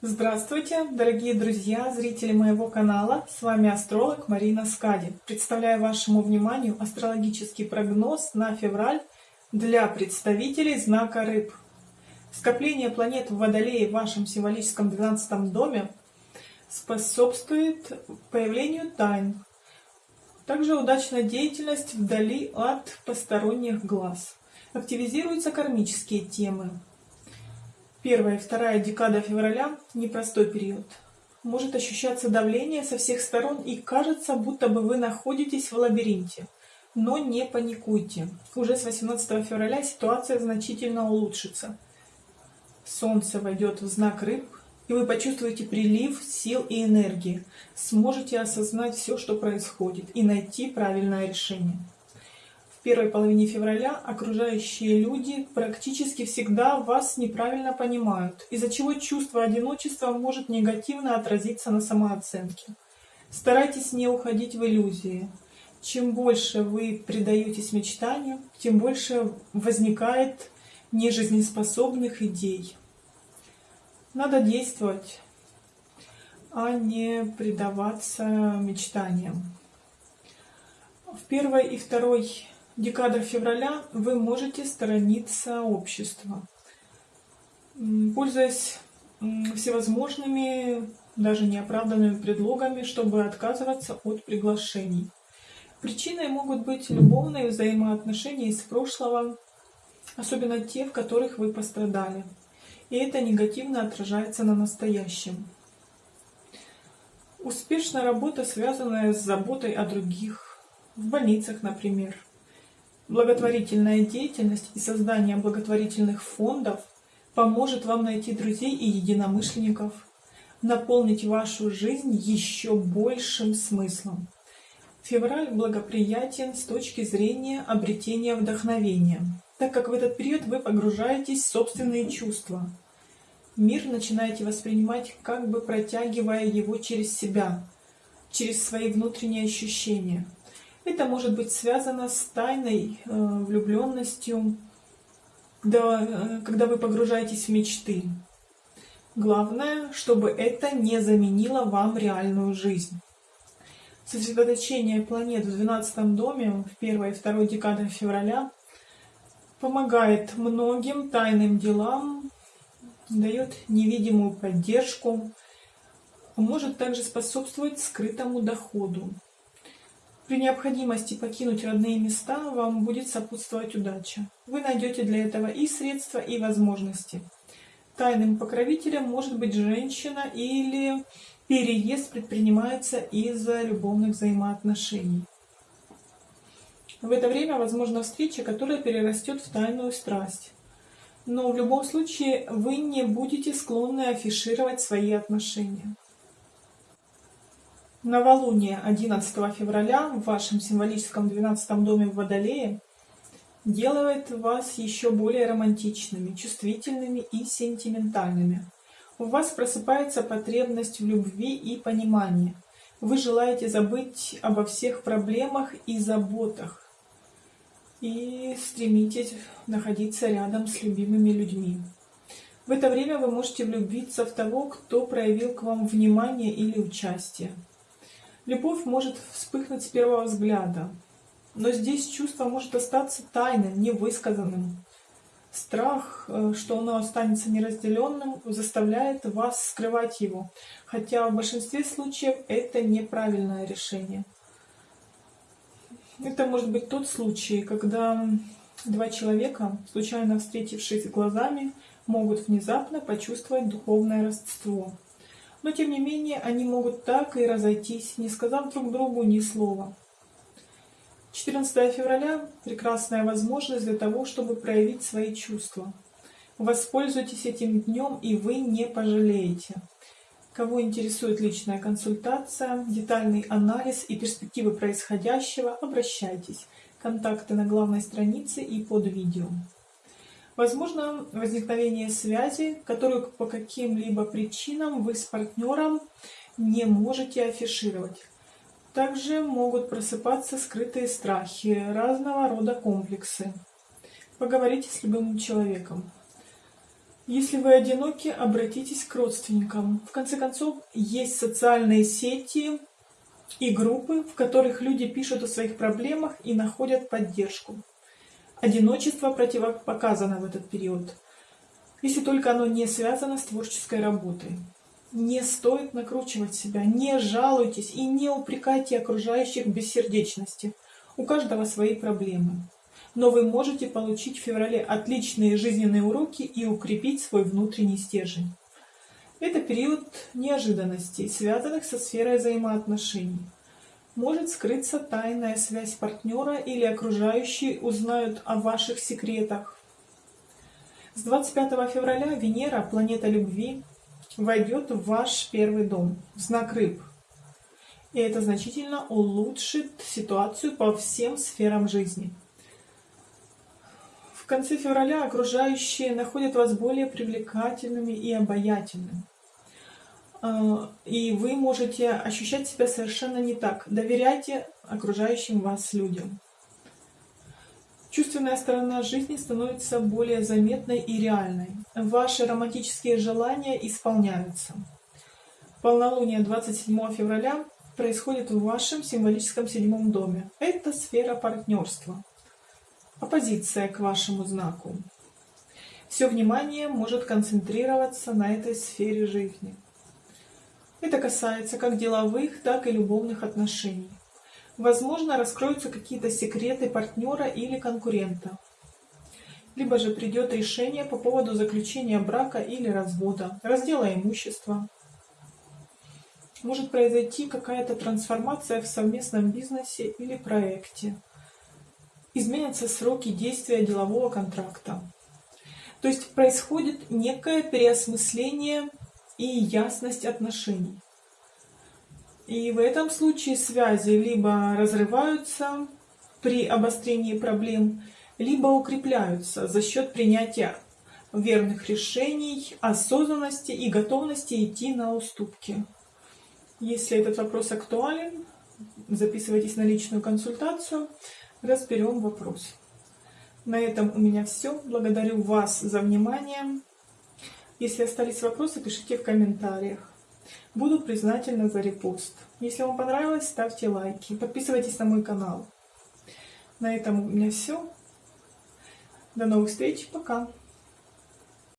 Здравствуйте, дорогие друзья, зрители моего канала. С вами астролог Марина Скади. Представляю вашему вниманию астрологический прогноз на февраль для представителей знака Рыб. Скопление планет в Водолее в вашем символическом 12 доме способствует появлению тайн. Также удачная деятельность вдали от посторонних глаз. Активизируются кармические темы, Первая и вторая декада февраля – непростой период. Может ощущаться давление со всех сторон и кажется, будто бы вы находитесь в лабиринте. Но не паникуйте. Уже с 18 февраля ситуация значительно улучшится. Солнце войдет в знак рыб, и вы почувствуете прилив сил и энергии. Сможете осознать все, что происходит, и найти правильное решение первой половине февраля окружающие люди практически всегда вас неправильно понимают, из-за чего чувство одиночества может негативно отразиться на самооценке. Старайтесь не уходить в иллюзии. Чем больше вы предаетесь мечтанию, тем больше возникает нежизнеспособных идей. Надо действовать, а не предаваться мечтаниям. В первой и второй декада февраля вы можете сторониться общества. Пользуясь всевозможными, даже неоправданными предлогами, чтобы отказываться от приглашений. Причиной могут быть любовные взаимоотношения из прошлого, особенно те, в которых вы пострадали. И это негативно отражается на настоящем. Успешная работа, связанная с заботой о других, в больницах, например – Благотворительная деятельность и создание благотворительных фондов поможет вам найти друзей и единомышленников, наполнить вашу жизнь еще большим смыслом. Февраль благоприятен с точки зрения обретения вдохновения, так как в этот период вы погружаетесь в собственные чувства. Мир начинаете воспринимать, как бы протягивая его через себя, через свои внутренние ощущения – это может быть связано с тайной э, влюбленностью, когда, э, когда вы погружаетесь в мечты. Главное, чтобы это не заменило вам реальную жизнь. Сосредоточение планет в 12 доме в первой и второй декады февраля помогает многим тайным делам, дает невидимую поддержку, может также способствовать скрытому доходу. При необходимости покинуть родные места вам будет сопутствовать удача. Вы найдете для этого и средства, и возможности. Тайным покровителем может быть женщина или переезд предпринимается из-за любовных взаимоотношений. В это время возможна встреча, которая перерастет в тайную страсть. Но в любом случае вы не будете склонны афишировать свои отношения. Новолуние 11 февраля в вашем символическом 12 доме в Водолее делает вас еще более романтичными, чувствительными и сентиментальными. У вас просыпается потребность в любви и понимании. Вы желаете забыть обо всех проблемах и заботах и стремитесь находиться рядом с любимыми людьми. В это время вы можете влюбиться в того, кто проявил к вам внимание или участие. Любовь может вспыхнуть с первого взгляда, но здесь чувство может остаться тайным, невысказанным. Страх, э, что оно останется неразделенным, заставляет вас скрывать его, хотя в большинстве случаев это неправильное решение. Это может быть тот случай, когда два человека, случайно встретившись глазами, могут внезапно почувствовать духовное родство но тем не менее они могут так и разойтись, не сказав друг другу ни слова. 14 февраля – прекрасная возможность для того, чтобы проявить свои чувства. Воспользуйтесь этим днем, и вы не пожалеете. Кого интересует личная консультация, детальный анализ и перспективы происходящего, обращайтесь. Контакты на главной странице и под видео. Возможно возникновение связи, которую по каким-либо причинам вы с партнером не можете афишировать. Также могут просыпаться скрытые страхи, разного рода комплексы. Поговорите с любым человеком. Если вы одиноки, обратитесь к родственникам. В конце концов, есть социальные сети и группы, в которых люди пишут о своих проблемах и находят поддержку. Одиночество противопоказано в этот период, если только оно не связано с творческой работой. Не стоит накручивать себя, не жалуйтесь и не упрекайте окружающих бессердечности. У каждого свои проблемы но вы можете получить в феврале отличные жизненные уроки и укрепить свой внутренний стержень. Это период неожиданностей, связанных со сферой взаимоотношений. Может скрыться тайная связь партнера или окружающие узнают о ваших секретах. С 25 февраля Венера, планета любви, войдет в ваш первый дом, в знак рыб. И это значительно улучшит ситуацию по всем сферам жизни конце февраля окружающие находят вас более привлекательными и обаятельными. А, и вы можете ощущать себя совершенно не так. Доверяйте окружающим вас людям. Чувственная сторона жизни становится более заметной и реальной. Ваши романтические желания исполняются. Полнолуние 27 февраля происходит в вашем символическом седьмом доме. Это сфера партнерства оппозиция к вашему знаку. Все внимание может концентрироваться на этой сфере жизни. Это касается как деловых, так и любовных отношений. Возможно, раскроются какие-то секреты партнера или конкурента. Либо же придет решение по поводу заключения брака или развода, раздела имущества. Может произойти какая-то трансформация в совместном бизнесе или проекте изменятся сроки действия делового контракта. То есть происходит некое переосмысление и ясность отношений. И в этом случае связи либо разрываются при обострении проблем, либо укрепляются за счет принятия верных решений, осознанности и готовности идти на уступки. Если этот вопрос актуален, записывайтесь на личную консультацию разберем вопрос. На этом у меня все. Благодарю вас за внимание. Если остались вопросы, пишите в комментариях. Буду признательна за репост. Если вам понравилось, ставьте лайки. Подписывайтесь на мой канал. На этом у меня все. До новых встреч. Пока.